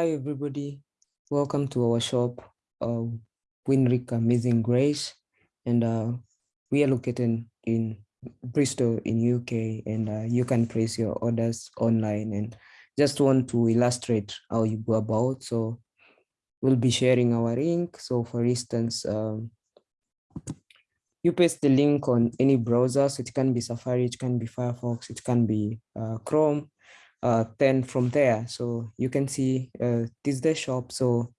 Hi, everybody. Welcome to our shop, uh, Winrick Amazing Grace. And uh, we are located in Bristol in UK and uh, you can place your orders online and just want to illustrate how you go about. So we'll be sharing our link. So for instance, um, you paste the link on any browser. So it can be Safari, it can be Firefox, it can be uh, Chrome. Uh, then from there, so you can see uh, this is the shop. So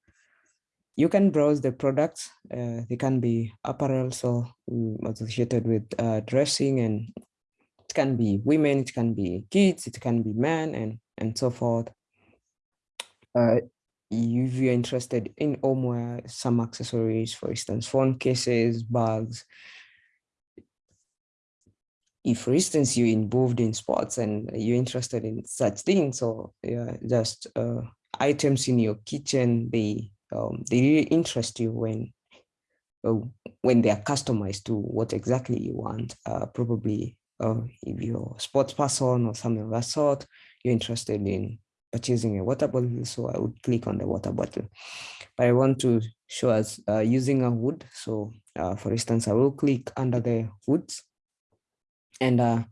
you can browse the products. Uh, they can be apparel, so associated with uh, dressing, and it can be women, it can be kids, it can be men, and and so forth. Uh, if you're interested in homeware, some accessories, for instance, phone cases, bags. If, for instance, you're involved in sports and you're interested in such things, or yeah, just uh, items in your kitchen, they um, they really interest you when uh, when they are customized to what exactly you want. Uh, probably uh, if you're a sports person or something of that sort, you're interested in purchasing a water bottle, so I would click on the water bottle. But I want to show us uh, using a wood. So uh, for instance, I will click under the woods. And uh,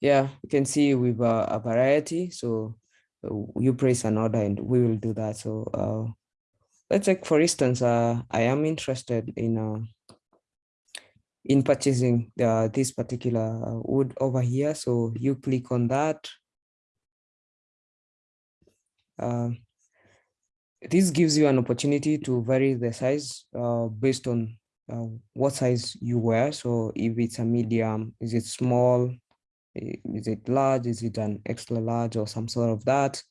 yeah, you can see with uh, a variety. So uh, you place an order and we will do that. So uh, let's take, for instance, uh, I am interested in uh, in purchasing the, this particular wood over here. So you click on that uh, this gives you an opportunity to vary the size uh, based on uh, what size you wear. So if it's a medium, is it small? Is it large? Is it an extra large or some sort of that?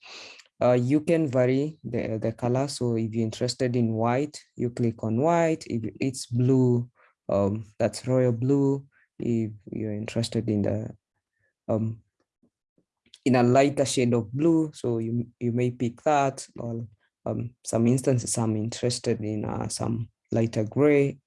Uh, you can vary the, the color. So if you're interested in white, you click on white. If it's blue, um, that's royal blue. If you're interested in the um, in a lighter shade of blue. So you, you may pick that or um, some instances I'm interested in uh, some lighter gray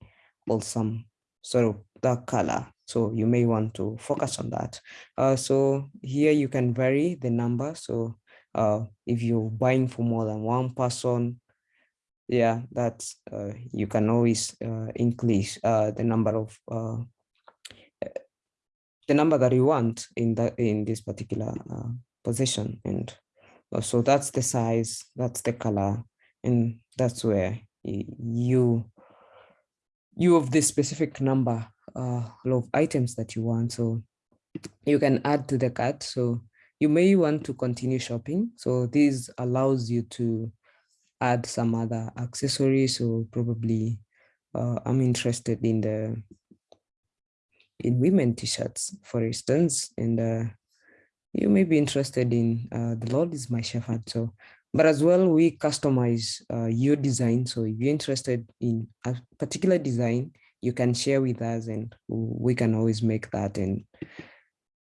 some sort of dark color. So you may want to focus on that. Uh, so here you can vary the number. So uh, if you're buying for more than one person, yeah, that's uh, you can always uh, increase uh, the number of uh, the number that you want in that in this particular position and so that's the size that's the color and that's where you you have this specific number uh, of items that you want so you can add to the cart so you may want to continue shopping so this allows you to add some other accessories so probably uh, i'm interested in the in women t-shirts, for instance, and uh, you may be interested in uh, the Lord is my shepherd. So, but as well, we customize uh, your design. So if you're interested in a particular design, you can share with us and we can always make that and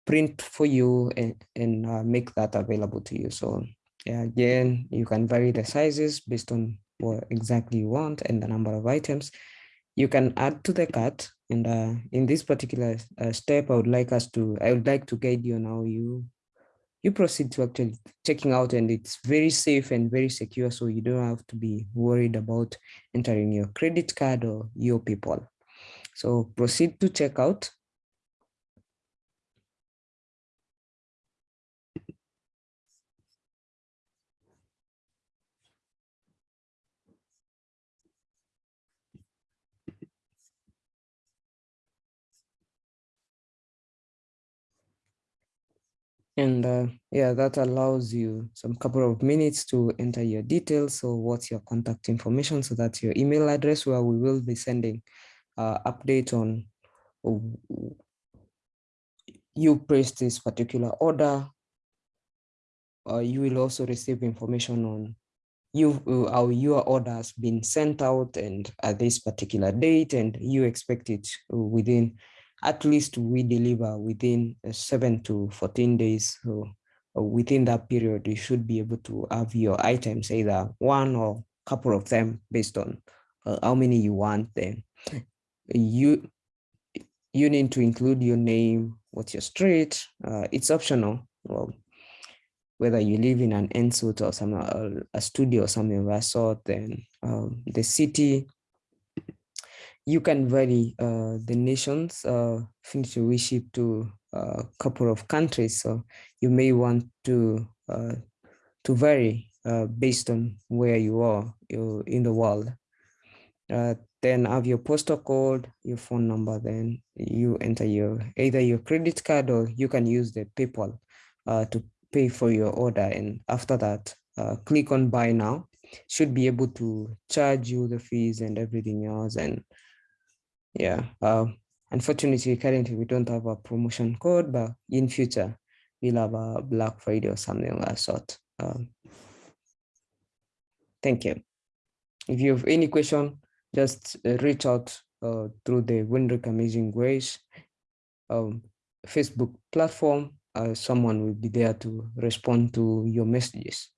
print for you and, and uh, make that available to you. So yeah, again, you can vary the sizes based on what exactly you want and the number of items you can add to the cart. And uh, in this particular uh, step, I would like us to, I would like to guide you now. You you proceed to actually checking out and it's very safe and very secure. So you don't have to be worried about entering your credit card or your PayPal. So proceed to check And uh, yeah, that allows you some couple of minutes to enter your details. So what's your contact information? So that's your email address where we will be sending uh, update on you placed this particular order. Uh, you will also receive information on you how your order has been sent out and at this particular date and you expect it within at least we deliver within uh, seven to 14 days. So uh, within that period, you should be able to have your items, either one or couple of them based on uh, how many you want then. You, you need to include your name, what's your street, uh, it's optional. Well, whether you live in an ensuite or some uh, a studio or something of that sort, then um, the city, you can vary uh, the nations. Uh, since we ship to a couple of countries, so you may want to uh, to vary uh, based on where you are in the world. Uh, then have your postal code, your phone number, then you enter your either your credit card or you can use the PayPal uh, to pay for your order. And after that, uh, click on buy now, should be able to charge you the fees and everything else. And yeah, uh, unfortunately, currently we don't have a promotion code, but in future, we'll have a Black Friday or something of that sort. Um, thank you. If you have any question, just uh, reach out uh, through the Winrick Amazing Grace um, Facebook platform. Uh, someone will be there to respond to your messages.